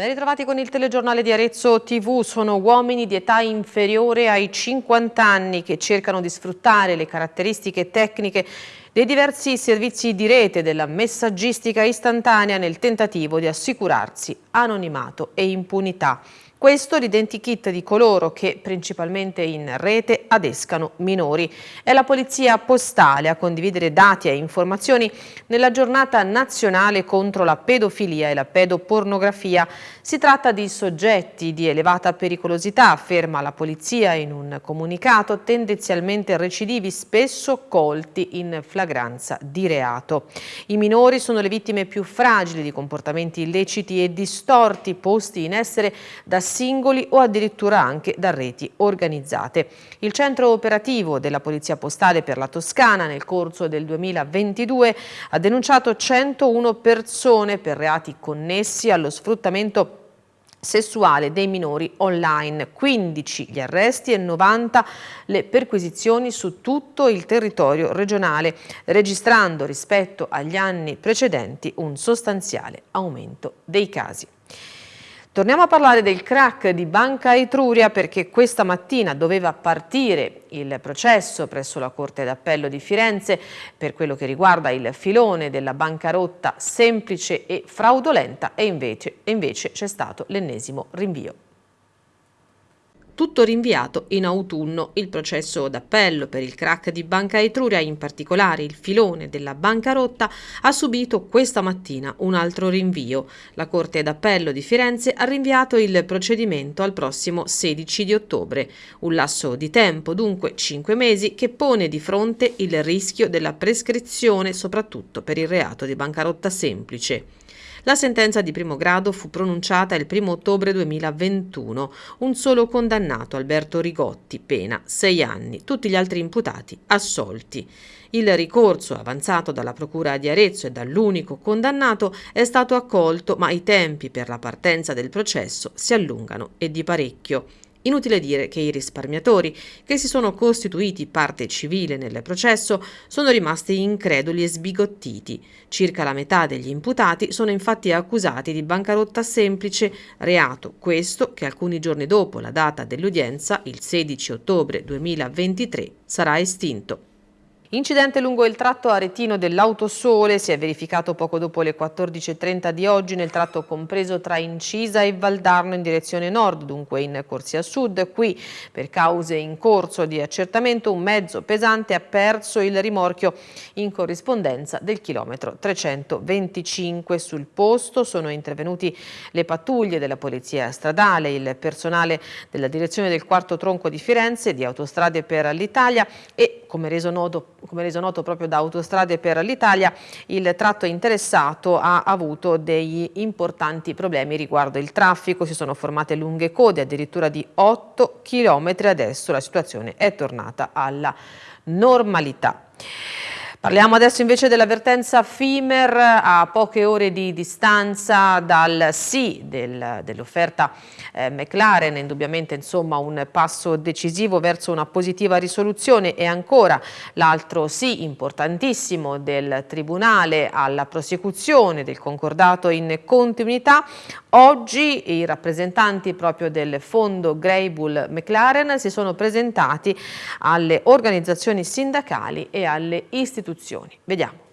Ben ritrovati con il telegiornale di Arezzo TV, sono uomini di età inferiore ai 50 anni che cercano di sfruttare le caratteristiche tecniche dei diversi servizi di rete della messaggistica istantanea nel tentativo di assicurarsi anonimato e impunità. Questo l'identikit di coloro che, principalmente in rete, adescano minori. È la Polizia Postale a condividere dati e informazioni nella giornata nazionale contro la pedofilia e la pedopornografia. Si tratta di soggetti di elevata pericolosità, afferma la Polizia in un comunicato, tendenzialmente recidivi, spesso colti in flagranza di reato. I minori sono le vittime più fragili di comportamenti illeciti e distorti posti in essere da singoli o addirittura anche da reti organizzate. Il centro operativo della Polizia Postale per la Toscana nel corso del 2022 ha denunciato 101 persone per reati connessi allo sfruttamento sessuale dei minori online, 15 gli arresti e 90 le perquisizioni su tutto il territorio regionale, registrando rispetto agli anni precedenti un sostanziale aumento dei casi. Torniamo a parlare del crack di Banca Etruria perché questa mattina doveva partire il processo presso la Corte d'Appello di Firenze per quello che riguarda il filone della bancarotta semplice e fraudolenta e invece c'è stato l'ennesimo rinvio tutto rinviato in autunno. Il processo d'appello per il crack di Banca Etruria, in particolare il filone della bancarotta, ha subito questa mattina un altro rinvio. La Corte d'Appello di Firenze ha rinviato il procedimento al prossimo 16 di ottobre. Un lasso di tempo, dunque 5 mesi, che pone di fronte il rischio della prescrizione soprattutto per il reato di bancarotta semplice. La sentenza di primo grado fu pronunciata il 1 ottobre 2021. Un solo condannato, Alberto Rigotti, pena 6 anni, tutti gli altri imputati assolti. Il ricorso avanzato dalla Procura di Arezzo e dall'unico condannato è stato accolto, ma i tempi per la partenza del processo si allungano e di parecchio. Inutile dire che i risparmiatori, che si sono costituiti parte civile nel processo, sono rimasti increduli e sbigottiti. Circa la metà degli imputati sono infatti accusati di bancarotta semplice, reato questo che alcuni giorni dopo la data dell'udienza, il 16 ottobre 2023, sarà estinto. Incidente lungo il tratto aretino dell'Autosole si è verificato poco dopo le 14.30 di oggi nel tratto compreso tra Incisa e Valdarno in direzione nord, dunque in corsia sud. Qui, per cause in corso di accertamento, un mezzo pesante ha perso il rimorchio in corrispondenza del chilometro 325. Sul posto sono intervenuti le pattuglie della Polizia Stradale, il personale della direzione del quarto tronco di Firenze, di Autostrade per l'Italia e, come reso noto come reso noto proprio da Autostrade per l'Italia, il tratto interessato ha avuto degli importanti problemi riguardo il traffico, si sono formate lunghe code, addirittura di 8 km, adesso la situazione è tornata alla normalità. Parliamo adesso invece dell'avvertenza FIMER a poche ore di distanza dal sì del, dell'offerta eh, McLaren, indubbiamente insomma un passo decisivo verso una positiva risoluzione e ancora l'altro sì importantissimo del Tribunale alla prosecuzione del concordato in continuità. Oggi i rappresentanti proprio del fondo Greybull McLaren si sono presentati alle organizzazioni sindacali e alle istituzioni. Vediamo.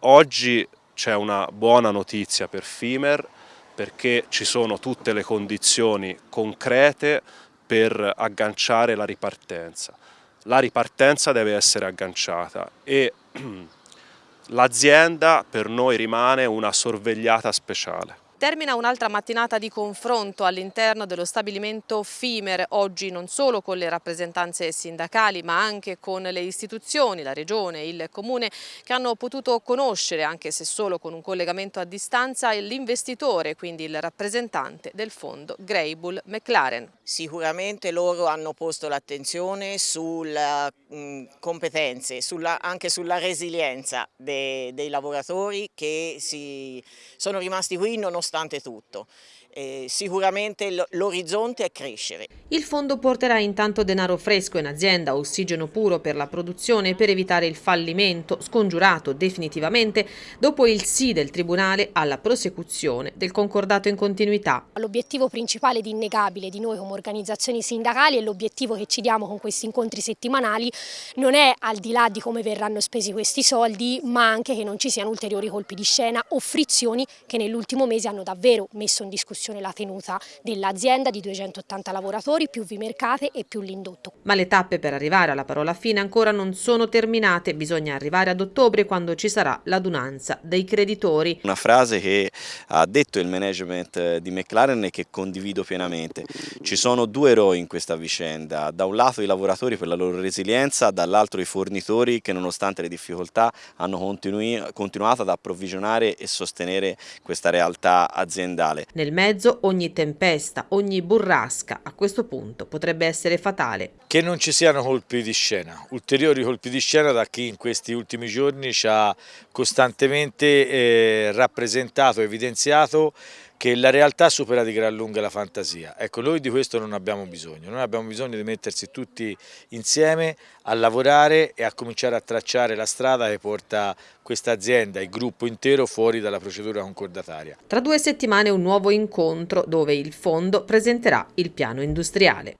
Oggi c'è una buona notizia per FIMER perché ci sono tutte le condizioni concrete per agganciare la ripartenza. La ripartenza deve essere agganciata e l'azienda per noi rimane una sorvegliata speciale. Termina un'altra mattinata di confronto all'interno dello stabilimento FIMER, oggi non solo con le rappresentanze sindacali ma anche con le istituzioni, la regione il comune che hanno potuto conoscere, anche se solo con un collegamento a distanza, l'investitore, quindi il rappresentante del fondo Greybull McLaren. Sicuramente loro hanno posto l'attenzione sulle mm, competenze, sulla, anche sulla resilienza de, dei lavoratori che si, sono rimasti qui nonostante nonostante tutto. eh, sicuramente l'orizzonte è crescere. Il fondo porterà intanto denaro fresco in azienda, ossigeno puro per la produzione per evitare il fallimento, scongiurato definitivamente dopo il sì del Tribunale alla prosecuzione del concordato in continuità. L'obiettivo principale ed innegabile di noi come organizzazioni sindacali e l'obiettivo che ci diamo con questi incontri settimanali non è al di là di come verranno spesi questi soldi, ma anche che non ci siano ulteriori colpi di scena o frizioni che nell'ultimo mese hanno davvero messo in discussione discussione la tenuta dell'azienda di 280 lavoratori, più Vimercate e più l'indotto. Ma le tappe per arrivare alla parola fine ancora non sono terminate, bisogna arrivare ad ottobre quando ci sarà l'adunanza dei creditori. Una frase che ha detto il management di McLaren e che condivido pienamente. Ci sono due eroi in questa vicenda, da un lato i lavoratori per la loro resilienza, dall'altro i fornitori che nonostante le difficoltà hanno continuato ad approvvigionare e sostenere questa realtà aziendale. Nel mezzo mezzo ogni tempesta, ogni burrasca a questo punto potrebbe essere fatale. Che non ci siano colpi di scena, ulteriori colpi di scena da chi in questi ultimi giorni ci ha costantemente eh, rappresentato, evidenziato che la realtà supera di gran lunga la fantasia. Ecco, noi di questo non abbiamo bisogno, noi abbiamo bisogno di mettersi tutti insieme a lavorare e a cominciare a tracciare la strada che porta questa azienda, il gruppo intero, fuori dalla procedura concordataria. Tra due settimane un nuovo incontro dove il fondo presenterà il piano industriale.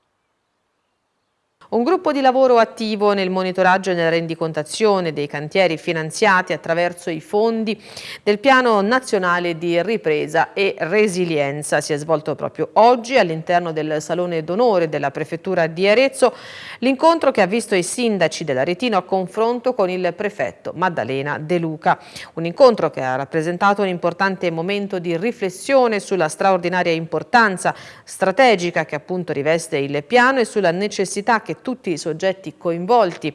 Un gruppo di lavoro attivo nel monitoraggio e nella rendicontazione dei cantieri finanziati attraverso i fondi del Piano Nazionale di Ripresa e Resilienza si è svolto proprio oggi all'interno del Salone d'Onore della Prefettura di Arezzo l'incontro che ha visto i sindaci dell'Aretino a confronto con il prefetto Maddalena De Luca. Un incontro che ha rappresentato un importante momento di riflessione sulla straordinaria importanza strategica che appunto riveste il piano e sulla necessità che tutti i soggetti coinvolti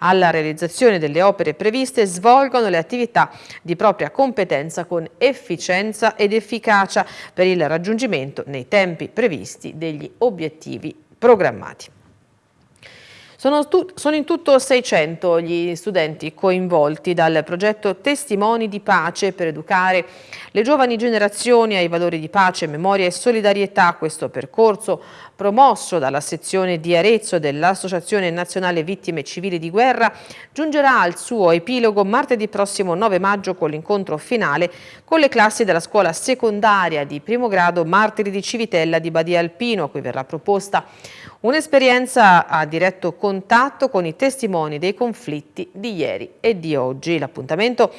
alla realizzazione delle opere previste svolgono le attività di propria competenza con efficienza ed efficacia per il raggiungimento nei tempi previsti degli obiettivi programmati. Sono, sono, in tutto 600 gli studenti coinvolti dal progetto Testimoni di Pace per educare le giovani generazioni ai valori di pace, memoria e solidarietà. Questo percorso promosso dalla sezione di Arezzo dell'Associazione Nazionale Vittime Civili di Guerra giungerà al suo epilogo martedì prossimo 9 maggio con l'incontro finale con le classi della scuola secondaria di primo grado Martiri di Civitella di Badia Alpino, a cui verrà proposta Un'esperienza a diretto contatto con i testimoni dei conflitti di ieri e di oggi. L'appuntamento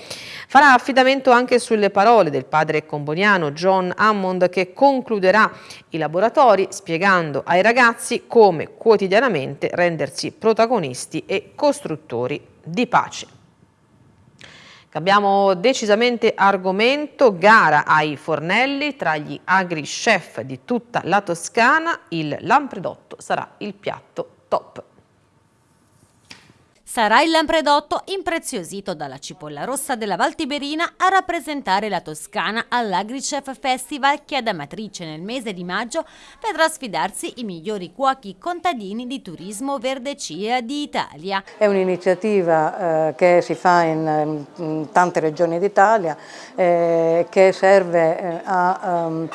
farà affidamento anche sulle parole del padre comboniano John Hammond che concluderà i laboratori spiegando ai ragazzi come quotidianamente rendersi protagonisti e costruttori di pace. Cambiamo decisamente argomento, gara ai fornelli tra gli agri chef di tutta la Toscana, il lampredotto sarà il piatto top sarà il lampredotto impreziosito dalla cipolla rossa della Val Tiberina a rappresentare la Toscana all'AgriChef Festival che ad Amatrice nel mese di maggio vedrà sfidarsi i migliori cuochi contadini di turismo verde CIA di Italia. È un'iniziativa eh, che si fa in, in tante regioni d'Italia eh, che serve eh, a um,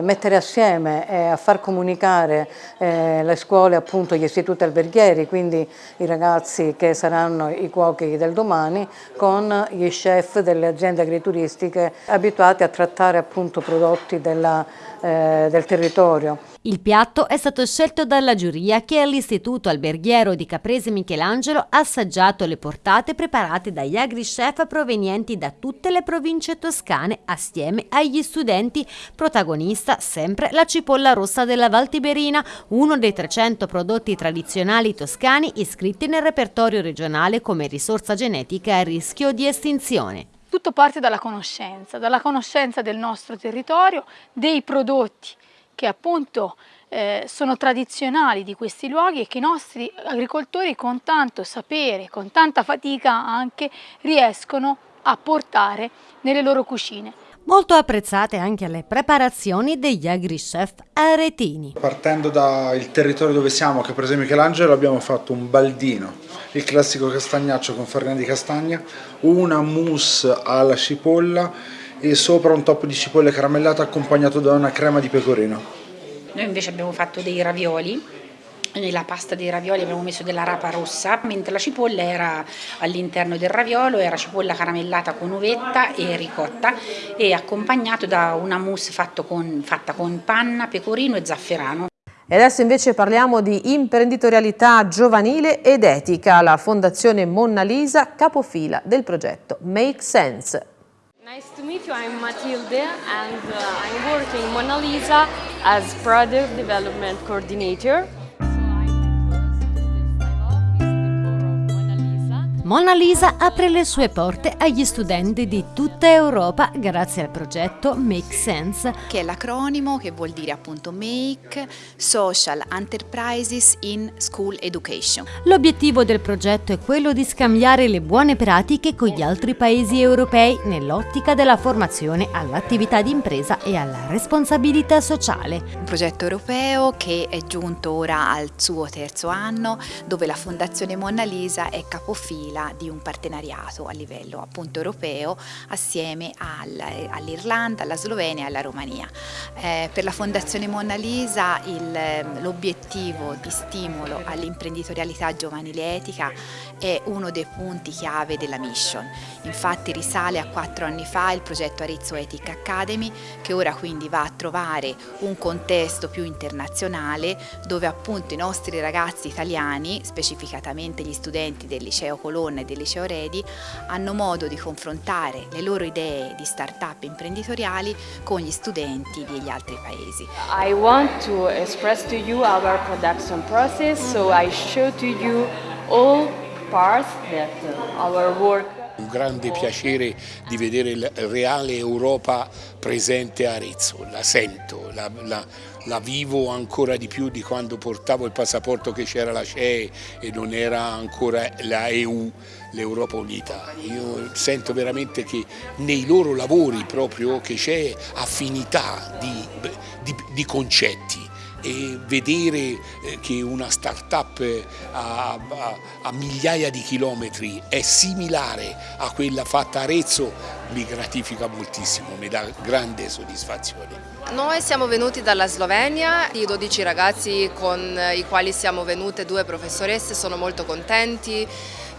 mettere assieme e a far comunicare eh, le scuole, appunto gli istituti alberghieri, quindi i ragazzi che saranno i cuochi del domani, con gli chef delle aziende agrituristiche abituati a trattare appunto prodotti della, eh, del territorio. Il piatto è stato scelto dalla giuria che all'Istituto Alberghiero di Caprese Michelangelo ha assaggiato le portate preparate dagli agri-chef provenienti da tutte le province toscane assieme agli studenti. Protagonista sempre la cipolla rossa della Val Tiberina, uno dei 300 prodotti tradizionali toscani iscritti nel repertorio regionale come risorsa genetica a rischio di estinzione. Tutto parte dalla conoscenza, dalla conoscenza del nostro territorio, dei prodotti che appunto eh, sono tradizionali di questi luoghi e che i nostri agricoltori con tanto sapere, con tanta fatica anche riescono a portare nelle loro cucine. Molto apprezzate anche le preparazioni degli agri-chef aretini. Partendo dal territorio dove siamo, che per esempio Michelangelo, abbiamo fatto un baldino, il classico castagnaccio con farina di castagna, una mousse alla cipolla e sopra un top di cipolle caramellate accompagnato da una crema di pecorino. Noi invece abbiamo fatto dei ravioli nella pasta dei ravioli abbiamo messo della rapa rossa, mentre la cipolla era all'interno del raviolo, era cipolla caramellata con uvetta e ricotta e accompagnato da una mousse con, fatta con panna, pecorino e zafferano. E adesso invece parliamo di imprenditorialità giovanile ed etica. La Fondazione Monna Lisa, capofila del progetto Make Sense. Nice to meet you, I'm Matilde and uh, I'm working Mona Lisa as Product Development Coordinator. Mona Lisa apre le sue porte agli studenti di tutta Europa grazie al progetto Make Sense, che è l'acronimo che vuol dire appunto Make Social Enterprises in School Education. L'obiettivo del progetto è quello di scambiare le buone pratiche con gli altri paesi europei nell'ottica della formazione all'attività di impresa e alla responsabilità sociale. Un progetto europeo che è giunto ora al suo terzo anno, dove la Fondazione Mona Lisa è capofila quella di un partenariato a livello appunto europeo assieme all'Irlanda, alla Slovenia e alla Romania. Eh, per la Fondazione Mona Lisa l'obiettivo di stimolo all'imprenditorialità giovanile etica è uno dei punti chiave della mission. Infatti risale a quattro anni fa il progetto Arezzo Ethic Academy che ora quindi va a trovare un contesto più internazionale dove appunto i nostri ragazzi italiani, specificatamente gli studenti del liceo Colonna e del Liceo Redi hanno modo di confrontare le loro idee di start-up imprenditoriali con gli studenti degli altri paesi. I want to express to you our production process, so I show to you all work un grande piacere di vedere la reale Europa presente a Arezzo, la sento, la, la, la vivo ancora di più di quando portavo il passaporto che c'era la CE e non era ancora la EU, l'Europa Unita. Io sento veramente che nei loro lavori proprio che c'è affinità di, di, di concetti e vedere eh, che una start-up a, a, a, migliaia di chilometri è similare a quella fatta a Arezzo mi gratifica moltissimo, mi dà grande soddisfazione. Noi siamo venuti dalla Slovenia, i 12 ragazzi con i quali siamo venute, due professoresse, sono molto contenti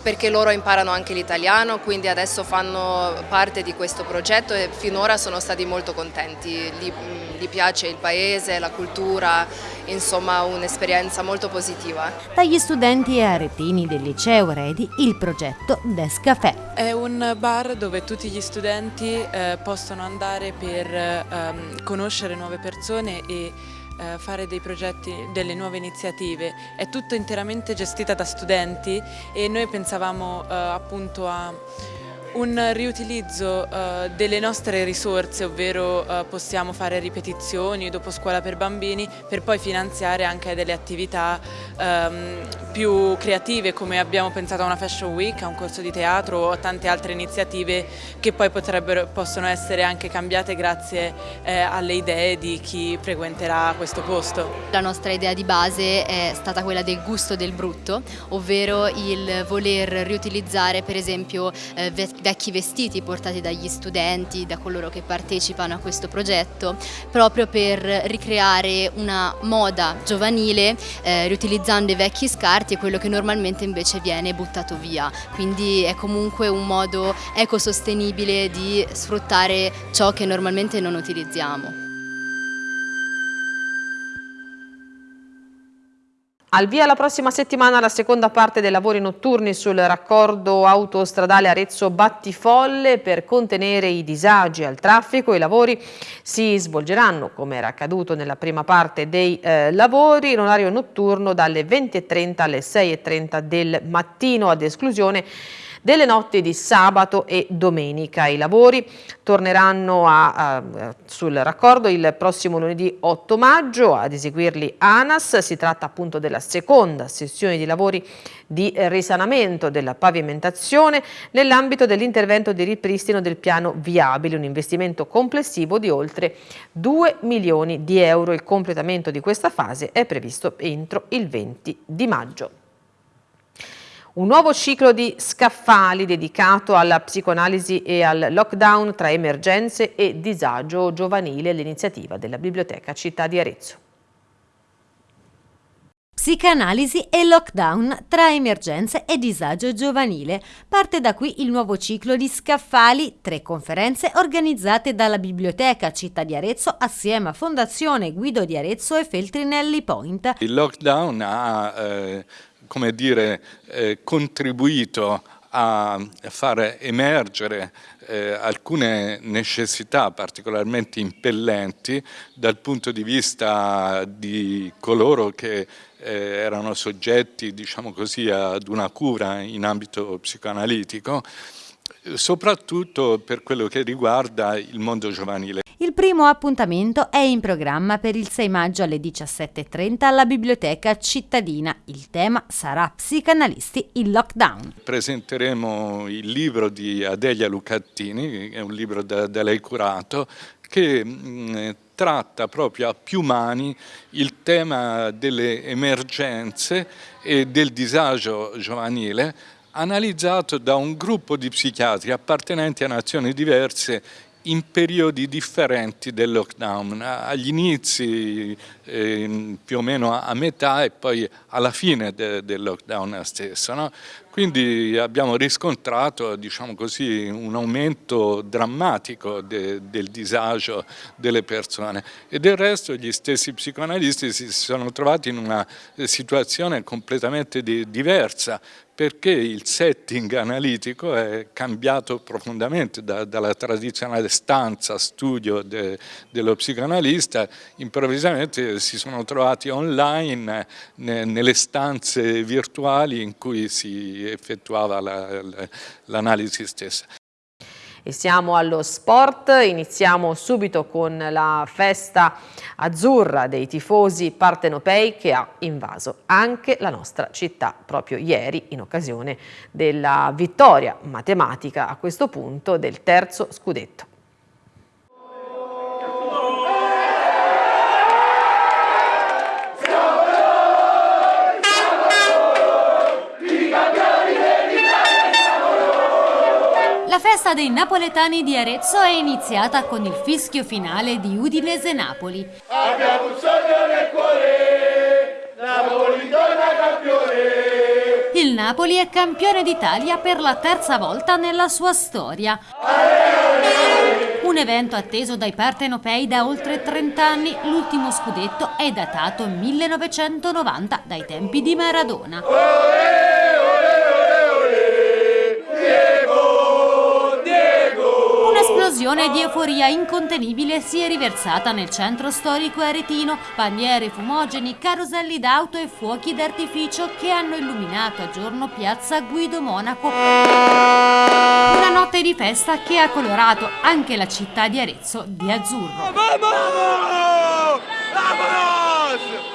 perché loro imparano anche l'italiano, quindi adesso fanno parte di questo progetto e finora sono stati molto contenti, gli, gli piace il paese, la cultura, insomma un'esperienza molto positiva. Dagli studenti e aretini del liceo Redi il progetto Descafè. È un bar dove tutti gli studenti eh, possono andare per eh, conoscere nuove persone e fare dei progetti, delle nuove iniziative, è tutto interamente gestita da studenti e noi pensavamo eh, appunto a un riutilizzo uh, delle nostre risorse, ovvero uh, possiamo fare ripetizioni dopo scuola per bambini per poi finanziare anche delle attività um, più creative come abbiamo pensato a una fashion week, a un corso di teatro o a tante altre iniziative che poi possono essere anche cambiate grazie eh, alle idee di chi frequenterà questo posto. La nostra idea di base è stata quella del gusto del brutto, ovvero il voler riutilizzare per esempio eh, vecchi vestiti portati dagli studenti, da coloro che partecipano a questo progetto, proprio per ricreare una moda giovanile eh, riutilizzando i vecchi scarti e quello che normalmente invece viene buttato via. Quindi è comunque un modo ecosostenibile di sfruttare ciò che normalmente non utilizziamo. Al via la prossima settimana la seconda parte dei lavori notturni sul raccordo autostradale Arezzo-Battifolle per contenere i disagi al traffico. I lavori si svolgeranno, come era accaduto nella prima parte dei eh, lavori, in orario notturno dalle 20.30 alle 6.30 del mattino, ad esclusione delle notti di sabato e domenica. I lavori torneranno a, a, sul raccordo il prossimo lunedì 8 maggio, ad eseguirli ANAS. Si tratta appunto della seconda sessione di lavori di risanamento della pavimentazione nell'ambito dell'intervento di ripristino del piano viabile, un investimento complessivo di oltre 2 milioni di euro. Il completamento di questa fase è previsto entro il 20 di maggio. Un nuovo ciclo di scaffali dedicato alla psicoanalisi e al lockdown tra emergenze e disagio giovanile, l'iniziativa della Biblioteca Città di Arezzo. Psicanalisi e lockdown tra emergenze e disagio giovanile. Parte da qui il nuovo ciclo di scaffali, tre conferenze organizzate dalla Biblioteca Città di Arezzo assieme a Fondazione Guido di Arezzo e Feltrinelli Point. Il lockdown ha eh, come dire, eh, contribuito a far emergere eh, alcune necessità particolarmente impellenti dal punto di vista di coloro che eh, erano soggetti diciamo così, ad una cura in ambito psicoanalitico soprattutto per quello che riguarda il mondo giovanile. Il primo appuntamento è in programma per il 6 maggio alle 17.30 alla Biblioteca Cittadina. Il tema sarà Psicanalisti in lockdown. Presenteremo il libro di Adelia Lucattini, è un libro da, da lei curato, che mh, tratta proprio a più mani il tema delle emergenze e del disagio giovanile analizzato da un gruppo di psichiatri appartenenti a nazioni diverse in periodi differenti del lockdown, agli inizi eh, più o meno a, metà e poi alla fine de, del lockdown stesso. No? Quindi abbiamo riscontrato diciamo così, un aumento drammatico de, del disagio delle persone e del resto gli stessi psicoanalisti si sono trovati in una situazione completamente di, diversa perché il setting analitico è cambiato profondamente da, dalla tradizionale stanza, studio de, dello psicoanalista, improvvisamente si sono trovati online ne, nelle stanze virtuali in cui si effettuava l'analisi la, la, stessa. E siamo allo sport, iniziamo subito con la festa azzurra dei tifosi partenopei che ha invaso anche la nostra città proprio ieri in occasione della vittoria matematica a questo punto del terzo scudetto. Festa dei napoletani di Arezzo è iniziata con il fischio finale di Udinese-Napoli. Abbiamo un sogno nel cuore, Napoli torna campione. Il Napoli è campione d'Italia per la terza volta nella sua storia. Un evento atteso dai partenopei da oltre 30 anni, l'ultimo scudetto è datato 1990 dai tempi di Maradona. Un'esplosione di euforia incontenibile si è riversata nel centro storico aretino, bandiere, fumogeni, caroselli d'auto e fuochi d'artificio che hanno illuminato a giorno piazza Guido Monaco. Una notte di festa che ha colorato anche la città di Arezzo di azzurro. Vamos! Vamos!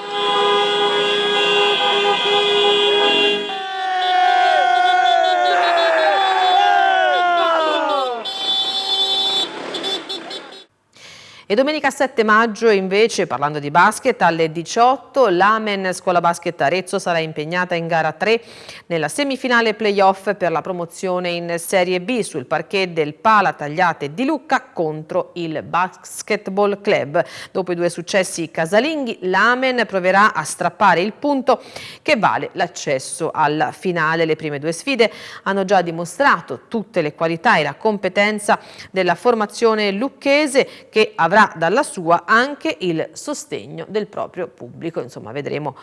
E domenica 7 maggio invece, parlando di basket, alle 18 l'Amen Scuola Basket Arezzo sarà impegnata in gara 3 nella semifinale playoff per la promozione in Serie B sul parquet del Pala Tagliate di Lucca contro il Basketball Club. Dopo i due successi casalinghi, l'Amen proverà a strappare il punto che vale l'accesso alla finale. Le prime due sfide hanno già dimostrato tutte le qualità e la competenza della formazione lucchese che avrà avrà dalla sua anche il sostegno del proprio pubblico. Insomma, vedremo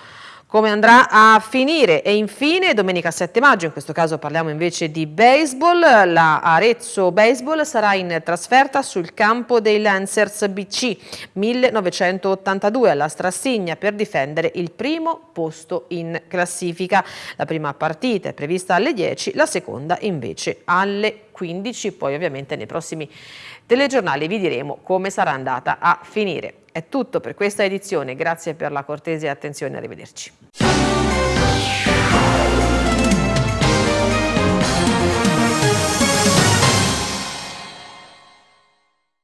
come andrà a finire e infine domenica 7 maggio, in questo caso parliamo invece di baseball, la Arezzo Baseball sarà in trasferta sul campo dei Lancers BC 1982 alla Strassigna per difendere il primo posto in classifica. La prima partita è prevista alle 10, la seconda invece alle 15, poi ovviamente nei prossimi telegiornali vi diremo come sarà andata a finire. È tutto per questa edizione, grazie per la cortese attenzione, arrivederci.